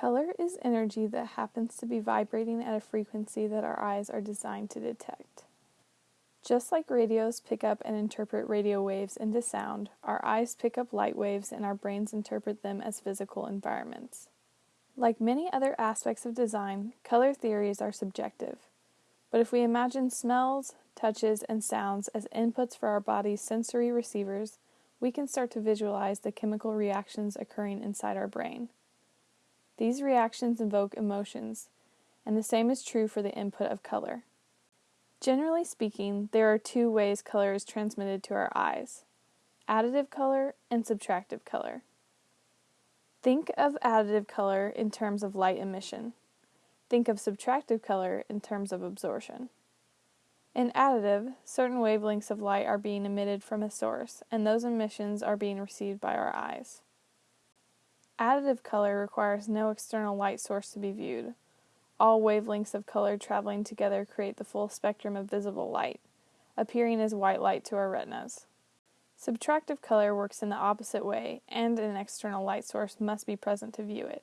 Color is energy that happens to be vibrating at a frequency that our eyes are designed to detect. Just like radios pick up and interpret radio waves into sound, our eyes pick up light waves and our brains interpret them as physical environments. Like many other aspects of design, color theories are subjective. But if we imagine smells, touches, and sounds as inputs for our body's sensory receivers, we can start to visualize the chemical reactions occurring inside our brain. These reactions invoke emotions, and the same is true for the input of color. Generally speaking, there are two ways color is transmitted to our eyes additive color and subtractive color. Think of additive color in terms of light emission. Think of subtractive color in terms of absorption. In additive, certain wavelengths of light are being emitted from a source, and those emissions are being received by our eyes. Additive color requires no external light source to be viewed. All wavelengths of color traveling together create the full spectrum of visible light, appearing as white light to our retinas. Subtractive color works in the opposite way, and an external light source must be present to view it.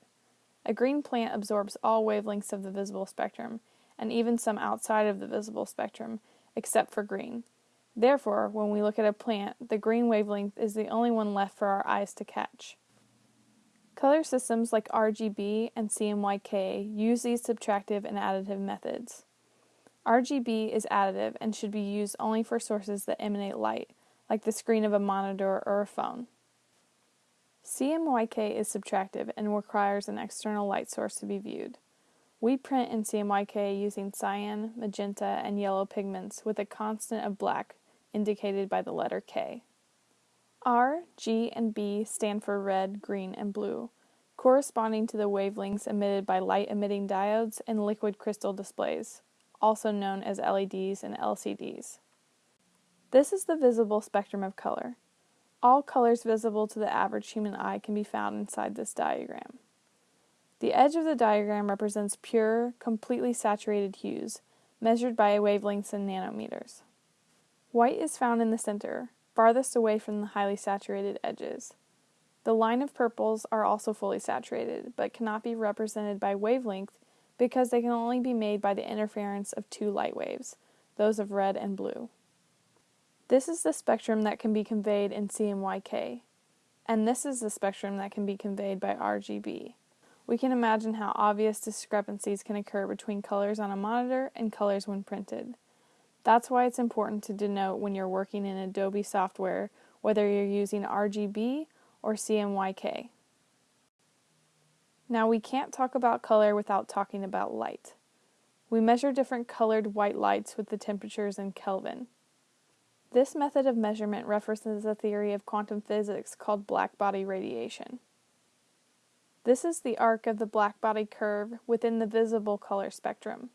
A green plant absorbs all wavelengths of the visible spectrum, and even some outside of the visible spectrum, except for green. Therefore, when we look at a plant, the green wavelength is the only one left for our eyes to catch. Color systems like RGB and CMYK use these subtractive and additive methods. RGB is additive and should be used only for sources that emanate light, like the screen of a monitor or a phone. CMYK is subtractive and requires an external light source to be viewed. We print in CMYK using cyan, magenta, and yellow pigments with a constant of black indicated by the letter K. R, G, and B stand for red, green, and blue, corresponding to the wavelengths emitted by light emitting diodes and liquid crystal displays, also known as LEDs and LCDs. This is the visible spectrum of color. All colors visible to the average human eye can be found inside this diagram. The edge of the diagram represents pure, completely saturated hues, measured by wavelengths in nanometers. White is found in the center, farthest away from the highly saturated edges. The line of purples are also fully saturated, but cannot be represented by wavelength because they can only be made by the interference of two light waves, those of red and blue. This is the spectrum that can be conveyed in CMYK, and this is the spectrum that can be conveyed by RGB. We can imagine how obvious discrepancies can occur between colors on a monitor and colors when printed. That's why it's important to denote when you're working in Adobe software whether you're using RGB or CMYK. Now we can't talk about color without talking about light. We measure different colored white lights with the temperatures in Kelvin. This method of measurement references a theory of quantum physics called blackbody radiation. This is the arc of the blackbody curve within the visible color spectrum.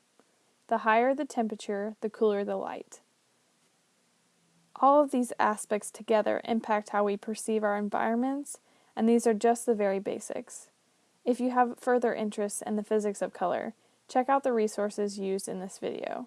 The higher the temperature, the cooler the light. All of these aspects together impact how we perceive our environments, and these are just the very basics. If you have further interest in the physics of color, check out the resources used in this video.